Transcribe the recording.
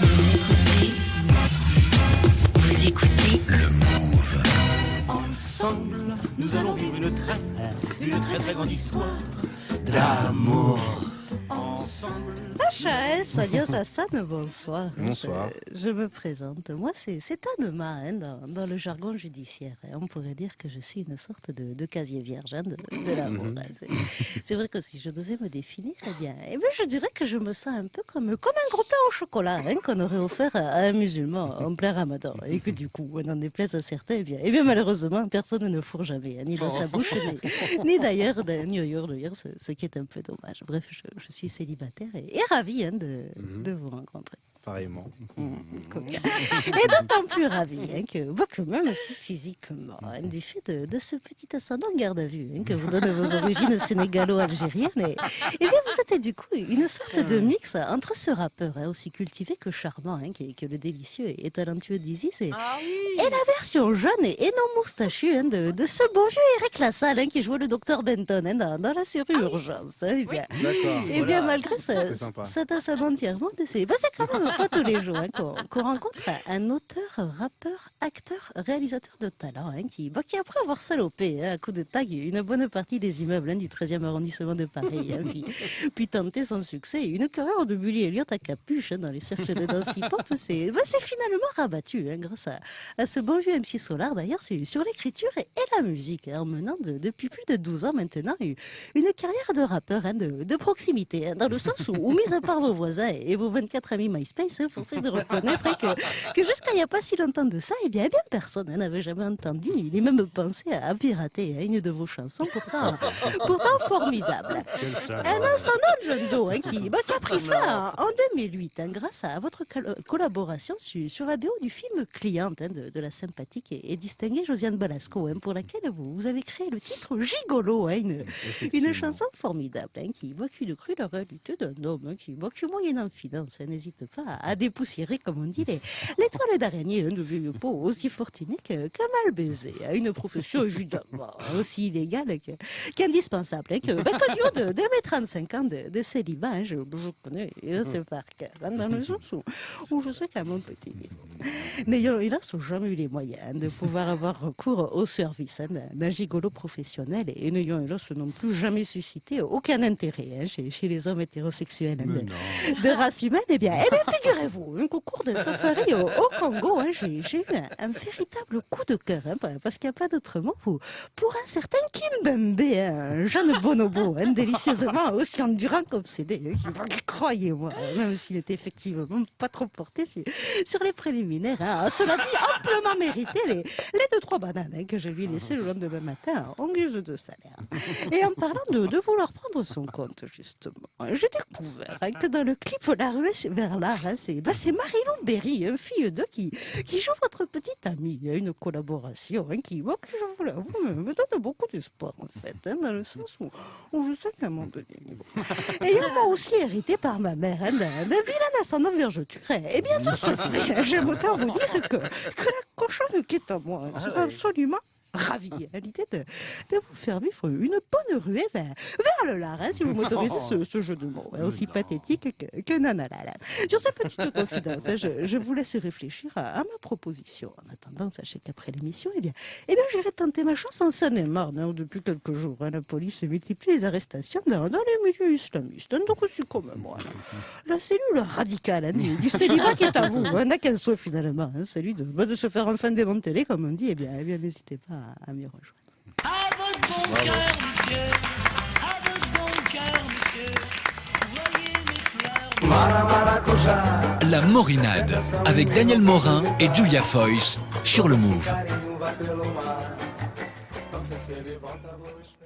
Vous écoutez Vous écoutez Le Move. Ensemble, nous allons vivre une très, une très très grande histoire d'amour. Ensemble. HS, alias Hassan, bonsoir. Bonsoir. Je, je me présente. Moi, c'est Anema, hein, dans, dans le jargon judiciaire. On pourrait dire que je suis une sorte de, de casier vierge hein, de, de l'amour. hein. C'est- vrai que si je devais me définir, eh bien, eh bien, je dirais que je me sens un peu comme, comme un gros pain au chocolat hein, qu'on aurait offert à, à un musulman en plein ramadan. Et que du coup, on en déplaise à certains, eh bien, eh bien malheureusement, personne ne fourre jamais, hein, ni dans sa bouche, ni, ni d'ailleurs, de- ni ailleurs d'ailleurs, ce, ce qui est un peu dommage. Bref, je, je suis célibataire et, et ravie hein, de, de vous rencontrer. Pareillement. Coquin. Et d'autant plus ravie hein, que, que même si physiquement, hein, du fait de, de ce petit ascendant garde à vue hein, que vous donnent vos origines sénégalo-algériennes, et, et bien vous êtes du coup une sorte de mix entre ce rappeur hein, aussi cultivé que charmant, hein, qui, est- que le délicieux et talentueux d'Isis, et, et la version jeune et, et non moustachue hein, de, de ce bon vieux Eric Lassalle hein, qui jouait le docteur Benton hein, dans, dans la série Urgence. hein, eh bien, D'accord. et bien malgré ascendant entièrement décédé, bah, c'est quand même pas tous les jours hein, qu'on rencontre un auteur, rappeur, acteur, réalisateur de talent hein, qui, bah, qui après avoir salopé hein, à coup de tag une bonne partie des immeubles hein, du 13e arrondissement de Paris, hein, puis, puis tenté son succès, une carrière de Bully Elliott à capuche dans les cercles de danse hip-hop, c'est bah, finalement rabattu hein, grâce à, à ce bon vieux MC Solar d'ailleurs sur, sur l'écriture et, et la musique, en menant de- depuis plus de 12 ans maintenant une, une carrière de rappeur hein, de, de proximité, dans le sens où, où, mis à part vos voisins et vos 24 amis MySpace, hein, forcé de reconnaître que, que jusqu'à il n'y a pas si longtemps de ça, eh bien, eh bien personne n'avait jamais entendu ni même pensé à, pirater hein, une de vos chansons, pourtant, pourtant formidable. Un ascendant John Doe hein, qui, bah, qui a pris fin en, en 2008 hein, grâce à votre col- collaboration sur, sur la BO du film Cliente de, de la sympathique et, et distinguée Josiane Balasco, pour laquelle vous, vous avez créé le titre Gigolo, une, une chanson formidable qui évoque une crue la réalité d'un homme hein, qui évoque moyennant finance. hein, N'hésite pas à, à dépoussiérer, comme on dit, les, les toiles d'araignée hein, de vieux peau aussi fortunée que, que mal baisée. hein, Une profession évidemment aussi illégale qu'indispensable. hein, que, bah, que de, de mes 35 ans de, de célibat, hein, je, je connais euh, ce par cœur, hein, dans le sens où, où je sais qu'à mon petit n'ayant hélas jamais eu les moyens hein, de pouvoir avoir recours au service hein, d'un- d'un gigolo professionnel et n'ayant hélas non plus jamais suscité aucun intérêt hein, chez, chez les hommes hétérosexuels hein, de, de race humaine, eh bien, eh bien figurez-vous hein, qu'au cours d'un safari au, au Congo, hein, j'ai j'ai eu un, un véritable coup de cœur, hein, parce qu'il n'y a pas d'autre mot pour, pour un certain Kimbembe, hein, un jeune bonobo, délicieusement aussi endurant qu'obsédé, croyez-moi, même s'il était effectivement pas trop porté sur, les préliminaires, cela dit, amplement mérité les, les deux trois bananes que je lui ai laissées le lendemain matin en guise de salaire. Et en parlant de, de vouloir prendre son compte, justement, j'ai découvert hein, que dans le clip La ruée vers l'art, hein, c'est bah, Marilyn Berry, une fille de qui, qui joue votre petite amie. Il y a une collaboration hein, qui, moi, que vous l'avoue, me, donne beaucoup d'espoir, en fait, hein, dans le sens où, où je sais qu'à un moment donné, ayant moi aussi hérité par ma mère hein, d'un vilain ascendant vergeturé, et bien de ce fait, hein, j'aime autant vous dire que, que la cochonne qui est à moi hein, sera absolument ravie à l'idée de, de vous faire vivre une bonne ruée vers, vers le lard, hein, si vous m'autorisez ce, ce jeu de mots, hein, aussi pathétique que, que nanana. Sur cette petite confidence, hein, je, je vous laisse réfléchir à, à ma proposition. En attendant, sachez qu'après l'émission, eh bien, eh bien, j'irai tenter ma chance en Seine-et-Marne. depuis quelques jours, hein, la police multiplie les arrestations dans, dans les milieux islamistes. hein, donc aussi comme moi. là. La cellule radicale hein, du, du célibat qui est à vous hein, n'a qu'un souhait finalement, hein, celui de, bah, de se faire enfin démanteler, comme on dit. Eh bien, eh bien n'hésitez pas à, à m'y rejoindre. À votre bon cœur, monsieur. À votre bon cœur, monsieur. Voyez mes fleurs. La Morinade avec Daniel Morin et Julia Foyce sur le Move. se ele volta, vou esperar.